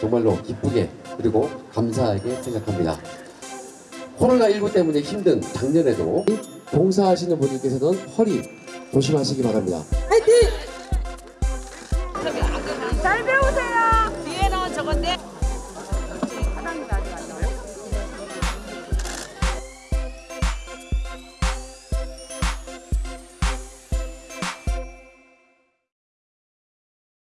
정말로 기쁘게 그리고 감사하게 생각합니다. 코로나19 때문에 힘든 작년에도 봉사하시는 분들께서는 허리 조심하시기 바랍니다. 화이팅!